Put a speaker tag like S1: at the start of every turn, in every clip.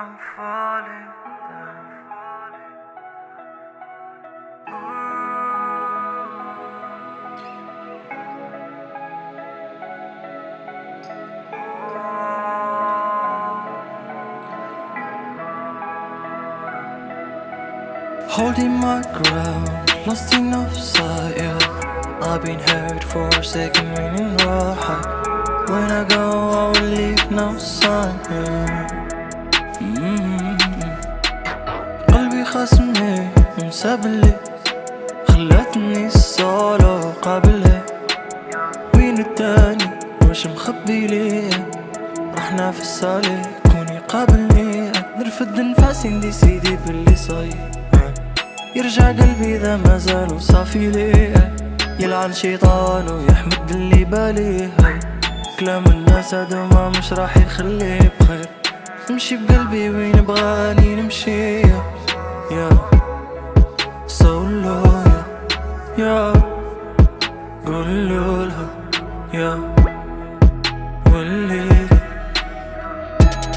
S1: I'm falling down.
S2: Holding my ground, lost in offside, yeah. I've been hurt, forsaken, meaning right. When I go, I will leave no sign, yeah. مسابلي خلتني الصولو قابلها وين التاني؟ واش مخبي ليه؟ رحنا في الصالي كوني قابلني نرفد نفاسي ندي سيدي باللي صاير. يرجع قلبي إذا ما زال صافي ليه؟ يلعن شيطان ويحمد اللي باليه. كلام الناس هذا ما مش راح يخليه بخير. نمشي بقلبي وين بغاني نمشي؟ يا.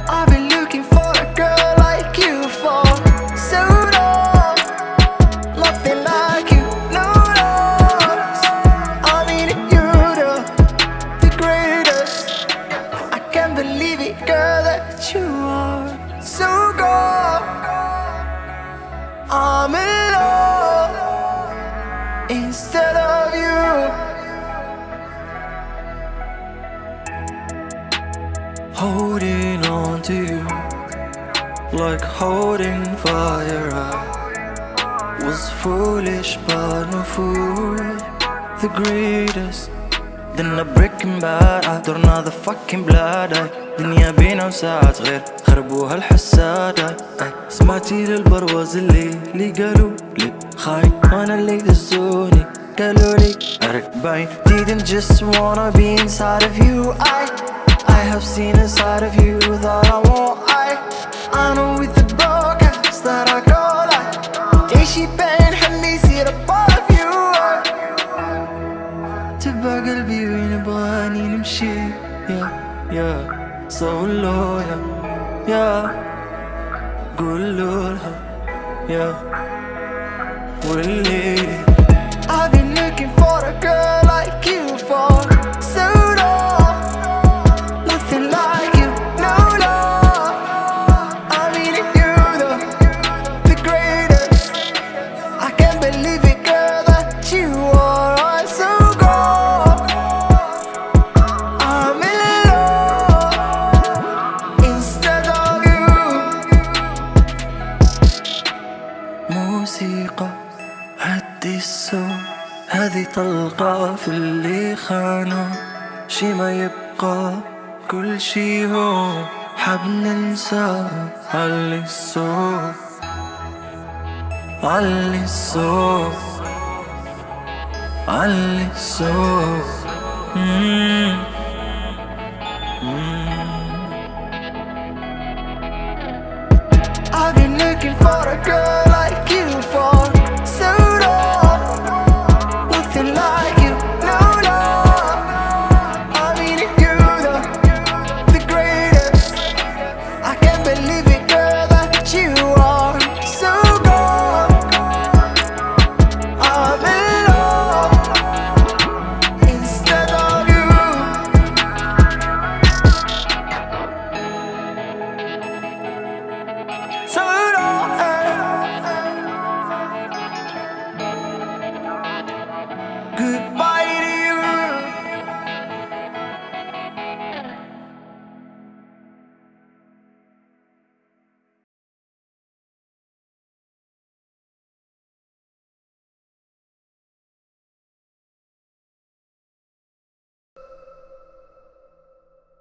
S2: I've been looking for a girl like you for so long. Nothing like you, no, I mean you're the greatest. I can't believe it, girl, that you are. instead of you Holding on to you like holding fire. I was foolish, but no fool. The greatest. Then a breaking bad I don't know the fucking blood I دنيا بينا وساعات غير خربوها الحسادة. سمعتي للبرواز اللي اللي قالوا لي خاين وأنا اللي دزوني. قالوا لي باين didn't just wanna be inside of you. I I have seen inside of you that I want. I I know with the broadcast that I go like ديشي بين حمي يصير above you. تبع قلبي وين بغاني نمشي. يا يا صولو يا يا قولوا لها يا واللي طلقة في اللي خانوا شي ما يبقى كل شي هو حاب ننسى علي الصوت علي الصوت علي الصوت مم. مم. I've